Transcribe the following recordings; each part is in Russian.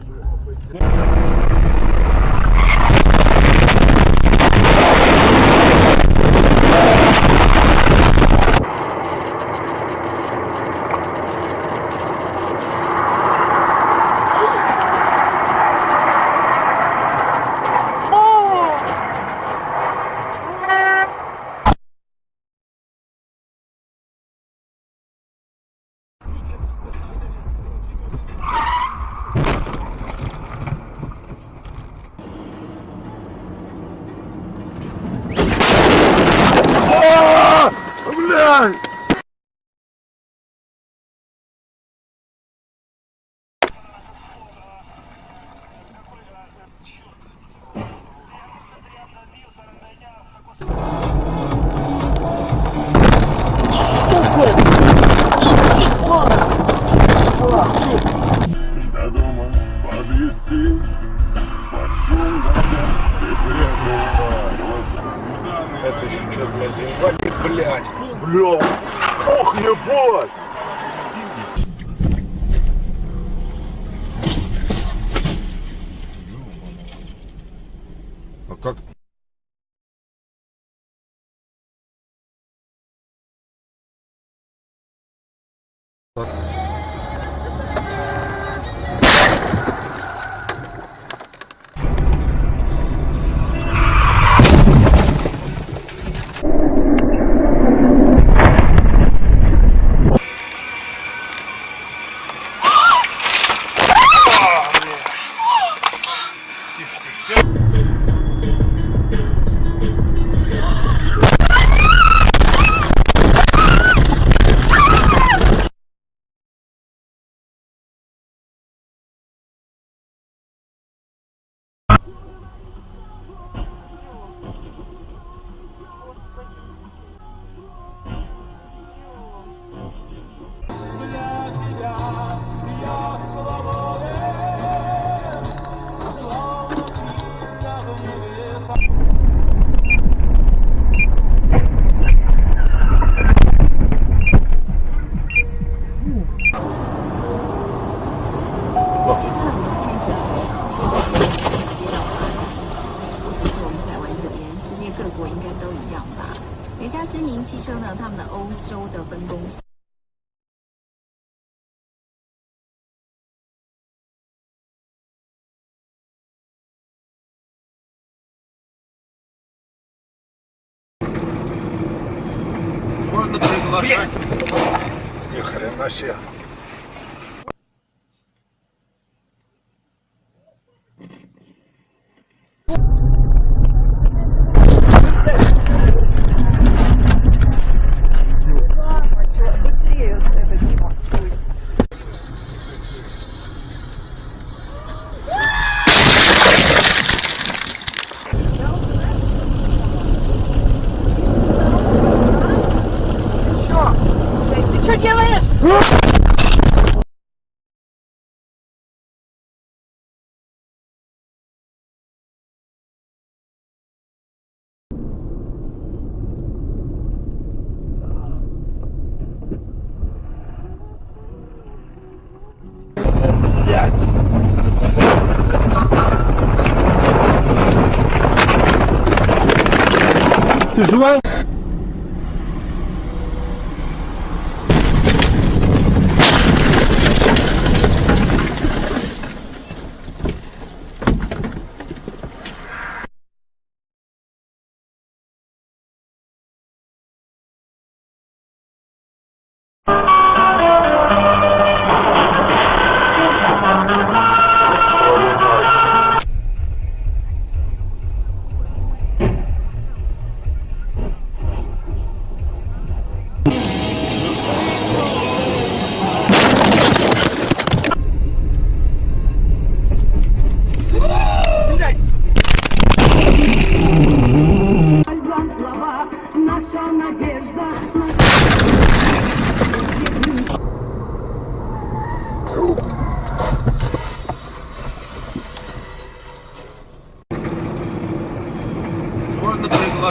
тоже. на берегу Варшавы. Ни хрена себе. Tu.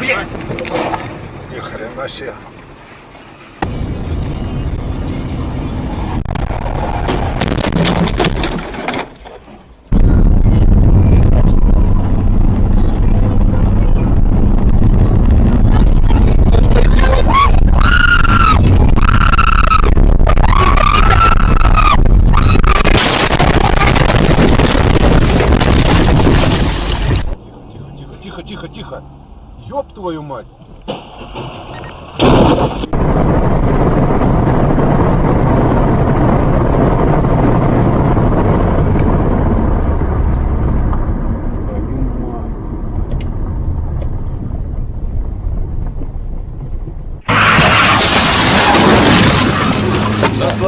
Ни хрена себе. Ёб твою мать.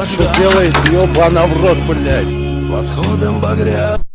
Что делает, ёбана в рот, блядь? Восходом багря.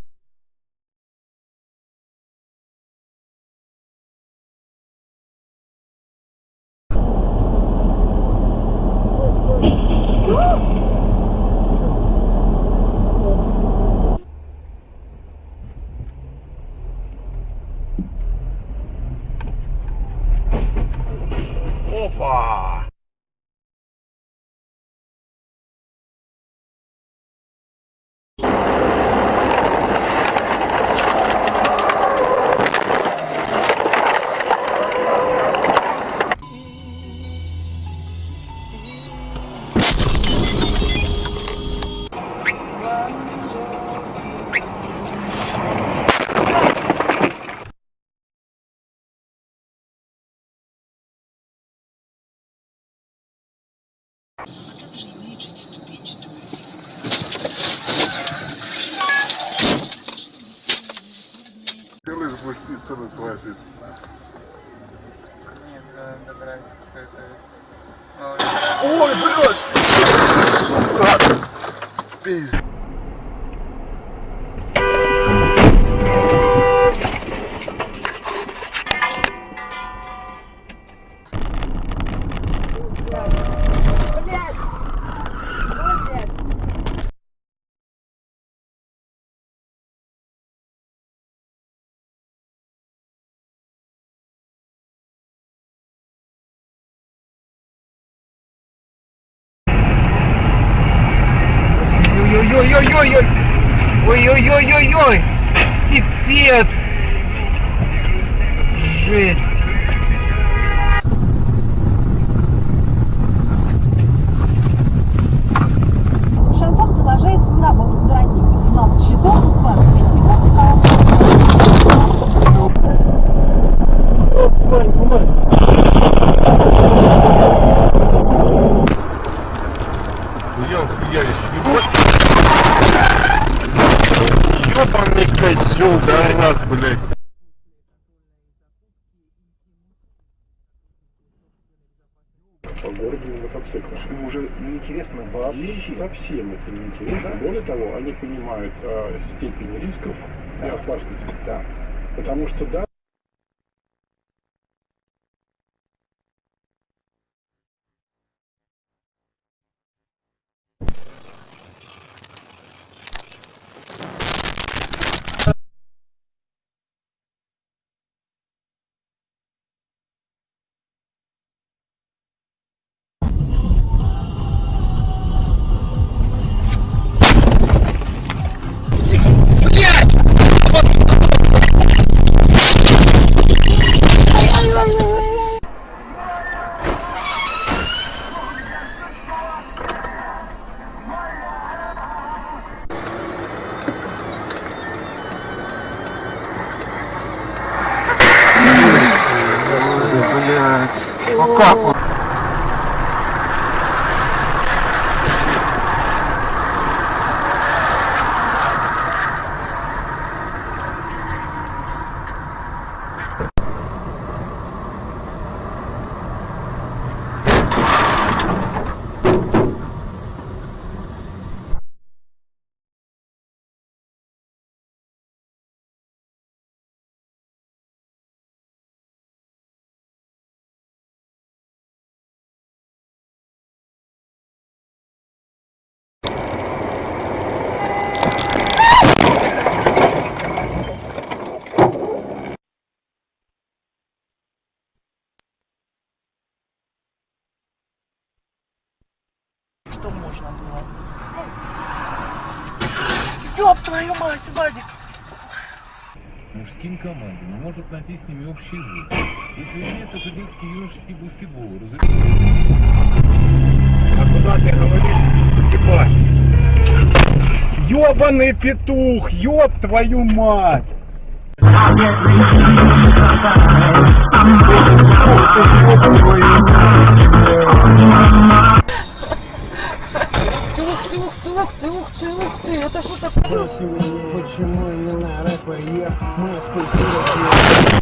Целый свасить. Нет, да, добрались какой-то. Ой, блядь! Сука! Пиздец. idiots! По городу на мотоциклах. Им уже неинтересно вообще. совсем это неинтересно. Более того, они понимают э, степень рисков и опасности. Да. Потому что да, O corpo. Что можно было. Ну, ёб твою мать, Вадик! мужским командам и может найти с ними общий язык. Если изменится детский юношеский баскетбол, разумеется. А куда ты говоришь? Типа. Ёбаный петух, ёб твою мать! Ты, ух ты, ух ты, ух ты, это что такое? Почему именно рэпер я? Мы скульптура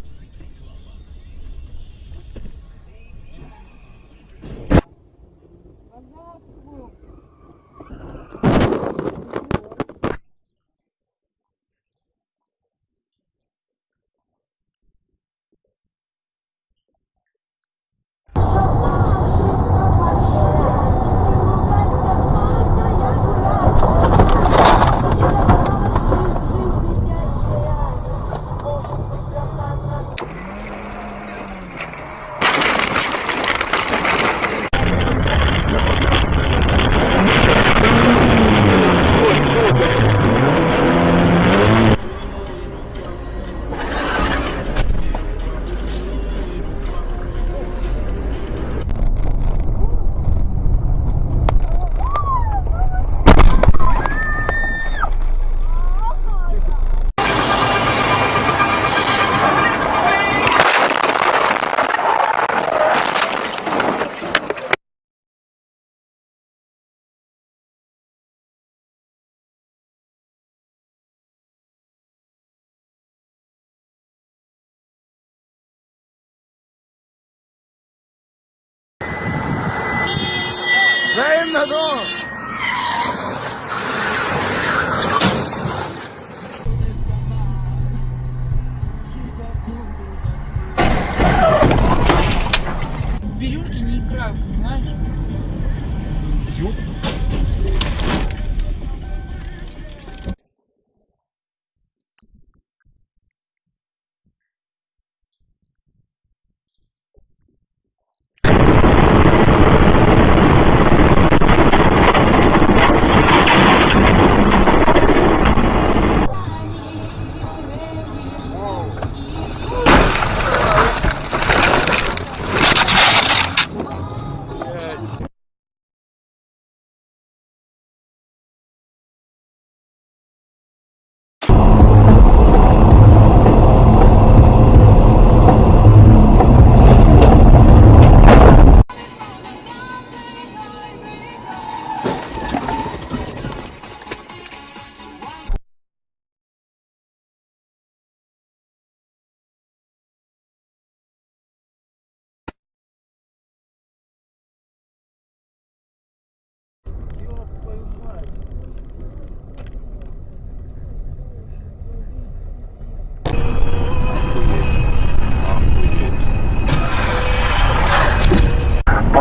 Same as to!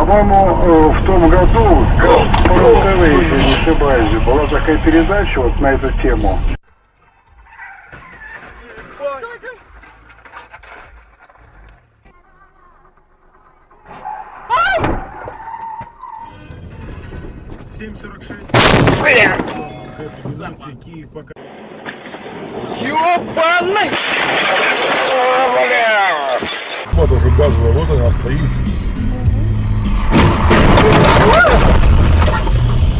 По-моему, э, в том году, по РТВ, если не ошибаюсь, была такая передача вот на эту тему. Вот уже газовая, вот она стоит.